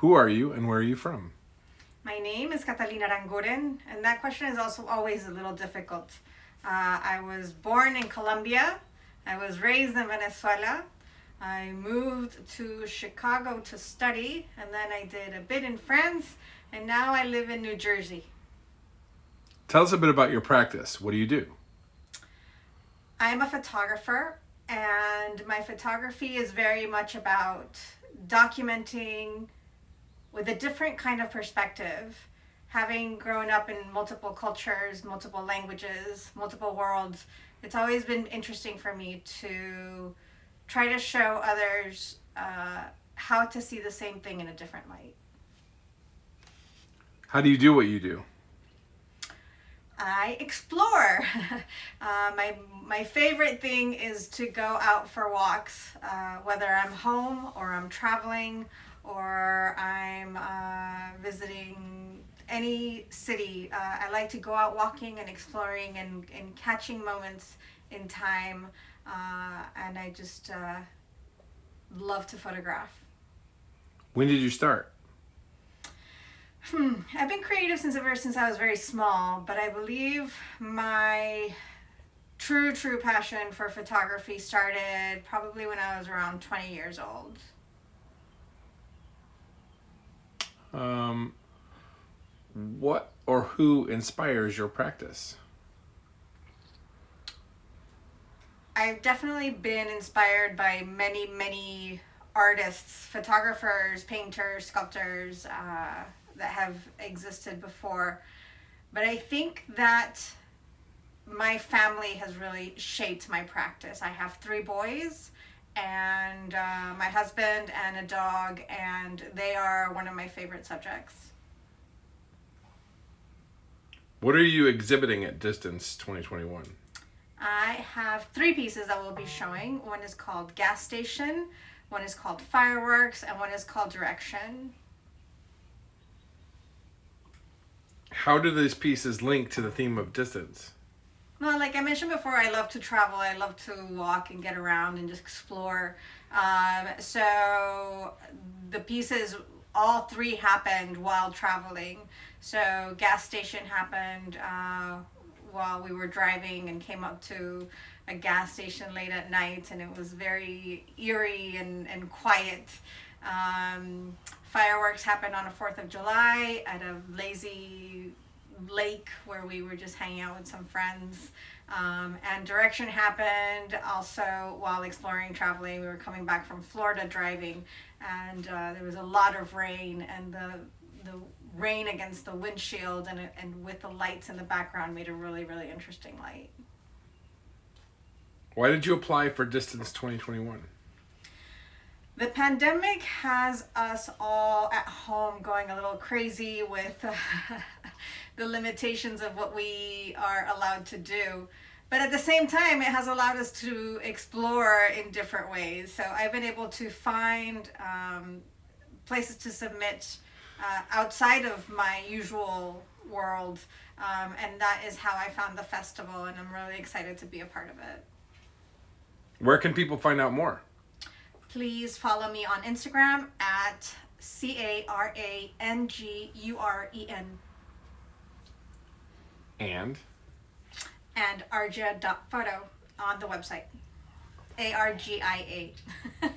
Who are you and where are you from? My name is Catalina Aranguren, and that question is also always a little difficult. Uh, I was born in Colombia. I was raised in Venezuela. I moved to Chicago to study, and then I did a bit in France, and now I live in New Jersey. Tell us a bit about your practice. What do you do? I'm a photographer, and my photography is very much about documenting with a different kind of perspective. Having grown up in multiple cultures, multiple languages, multiple worlds, it's always been interesting for me to try to show others uh, how to see the same thing in a different light. How do you do what you do? I explore. uh, my, my favorite thing is to go out for walks, uh, whether I'm home or I'm traveling or I'm uh, visiting any city. Uh, I like to go out walking and exploring and, and catching moments in time. Uh, and I just uh, love to photograph. When did you start? Hmm. I've been creative since ever since I was very small, but I believe my true, true passion for photography started probably when I was around 20 years old. Um, what or who inspires your practice? I've definitely been inspired by many, many artists, photographers, painters, sculptors uh, that have existed before. But I think that my family has really shaped my practice. I have three boys and uh, my husband and a dog, and they are one of my favorite subjects. What are you exhibiting at Distance 2021? I have three pieces that we'll be showing. One is called Gas Station, one is called Fireworks, and one is called Direction. How do these pieces link to the theme of distance? Well, like I mentioned before, I love to travel. I love to walk and get around and just explore. Um, so the pieces, all three happened while traveling. So gas station happened uh, while we were driving and came up to a gas station late at night and it was very eerie and, and quiet. Um, fireworks happened on a 4th of July at a lazy lake where we were just hanging out with some friends. Um, and direction happened also while exploring, traveling. We were coming back from Florida driving, and uh, there was a lot of rain, and the the rain against the windshield and and with the lights in the background made a really really interesting light. Why did you apply for Distance 2021? The pandemic has us all at home going a little crazy with the limitations of what we are allowed to do. But at the same time, it has allowed us to explore in different ways. So I've been able to find um, places to submit uh, outside of my usual world. Um, and that is how I found the festival, and I'm really excited to be a part of it. Where can people find out more? please follow me on Instagram at C-A-R-A-N-G-U-R-E-N. And? And argia.photo on the website. A-R-G-I-A.